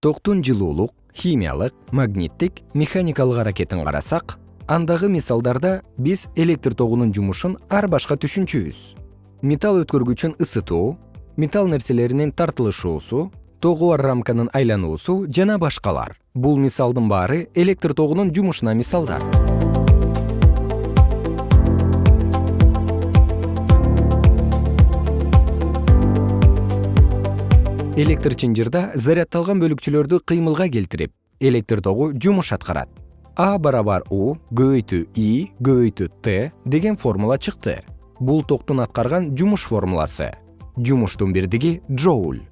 токтун жылуулук химиялык магниттик механикалык аракетин карасак андагы мисалдарда биз электр тогунун жумушун ар башка түшүнчүбүз металл өткөргүчүн ысытуу металл нерселеринин тартылышуусу тогу бар рамканын айлануусу жана башкалар. Бул мисалдын баары электр тогунун жумушуна мисалдар электр чынжырда зарядталган бөлүкчөлөрдү кыймылга келтирип электр тогу жумуш аткарат. А барабар у көбөйтүү и көбөйтүү т деген формула чыкты. Бул токтун аткарган жумуш формуласы. Жумуштун бирдиги джоуль